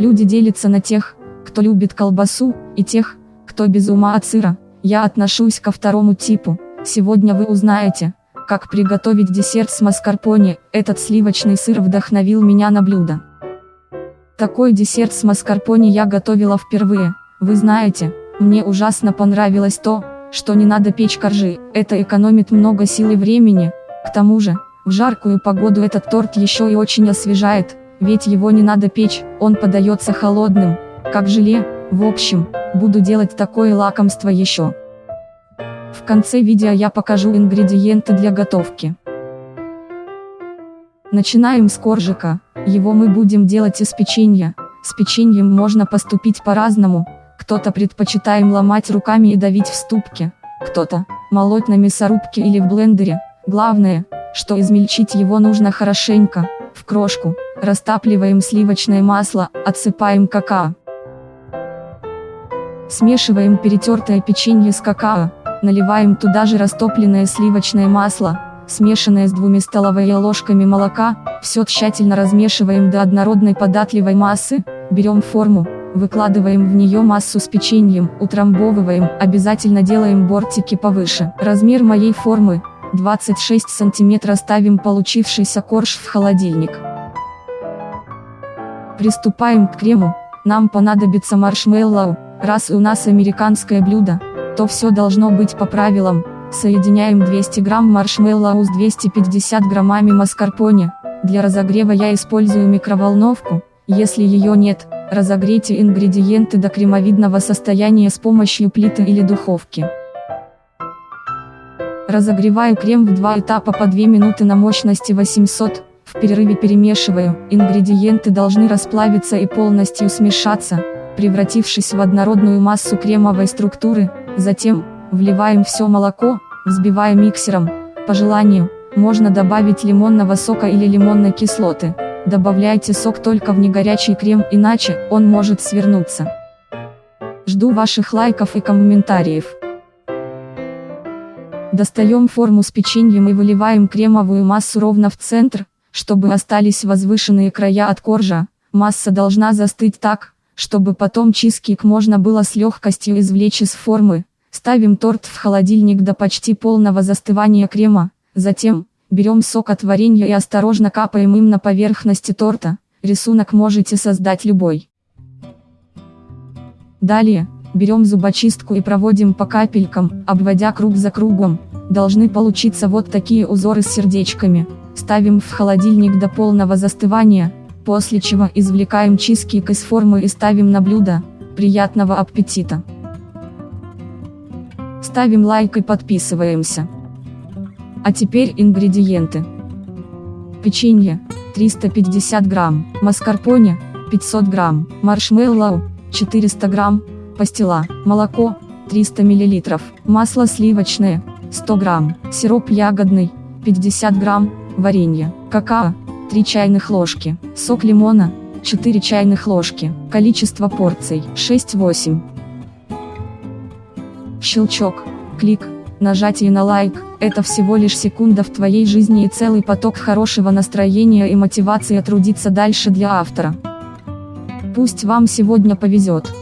Люди делятся на тех, кто любит колбасу, и тех, кто без ума от сыра. Я отношусь ко второму типу. Сегодня вы узнаете, как приготовить десерт с маскарпоне. Этот сливочный сыр вдохновил меня на блюдо. Такой десерт с маскарпоне я готовила впервые. Вы знаете, мне ужасно понравилось то, что не надо печь коржи, это экономит много сил и времени. К тому же, в жаркую погоду этот торт еще и очень освежает, ведь его не надо печь, он подается холодным, как желе. В общем, буду делать такое лакомство еще. В конце видео я покажу ингредиенты для готовки. Начинаем с коржика, его мы будем делать из печенья. С печеньем можно поступить по-разному, кто-то предпочитаем ломать руками и давить в ступке, кто-то молоть на мясорубке или в блендере. Главное, что измельчить его нужно хорошенько, в крошку, растапливаем сливочное масло, отсыпаем какао. Смешиваем перетертое печенье с какао, наливаем туда же растопленное сливочное масло, смешанное с двумя столовыми ложками молока, все тщательно размешиваем до однородной податливой массы, берем форму, Выкладываем в нее массу с печеньем, утрамбовываем, обязательно делаем бортики повыше. Размер моей формы 26 см ставим получившийся корж в холодильник. Приступаем к крему. Нам понадобится маршмеллоу. Раз у нас американское блюдо, то все должно быть по правилам. Соединяем 200 грамм маршмеллоу с 250 граммами маскарпоне. Для разогрева я использую микроволновку, если ее нет, Разогрейте ингредиенты до кремовидного состояния с помощью плиты или духовки. Разогреваю крем в два этапа по 2 минуты на мощности 800, в перерыве перемешиваю, ингредиенты должны расплавиться и полностью смешаться, превратившись в однородную массу кремовой структуры, затем, вливаем все молоко, взбивая миксером, по желанию, можно добавить лимонного сока или лимонной кислоты. Добавляйте сок только в негорячий крем, иначе он может свернуться. Жду ваших лайков и комментариев. Достаем форму с печеньем и выливаем кремовую массу ровно в центр, чтобы остались возвышенные края от коржа. Масса должна застыть так, чтобы потом чизкейк можно было с легкостью извлечь из формы. Ставим торт в холодильник до почти полного застывания крема. Затем, Берем сок от варенья и осторожно капаем им на поверхности торта, рисунок можете создать любой. Далее, берем зубочистку и проводим по капелькам, обводя круг за кругом. Должны получиться вот такие узоры с сердечками. Ставим в холодильник до полного застывания, после чего извлекаем чизкейк из формы и ставим на блюдо. Приятного аппетита! Ставим лайк и подписываемся. А теперь ингредиенты. Печенье, 350 грамм, маскарпоне, 500 грамм, маршмеллоу, 400 грамм, пастила, молоко, 300 миллилитров, масло сливочное, 100 грамм, сироп ягодный, 50 грамм, варенье, какао, 3 чайных ложки, сок лимона, 4 чайных ложки, количество порций, 6-8. Щелчок, клик, Нажатие на лайк – это всего лишь секунда в твоей жизни и целый поток хорошего настроения и мотивации трудиться дальше для автора. Пусть вам сегодня повезет.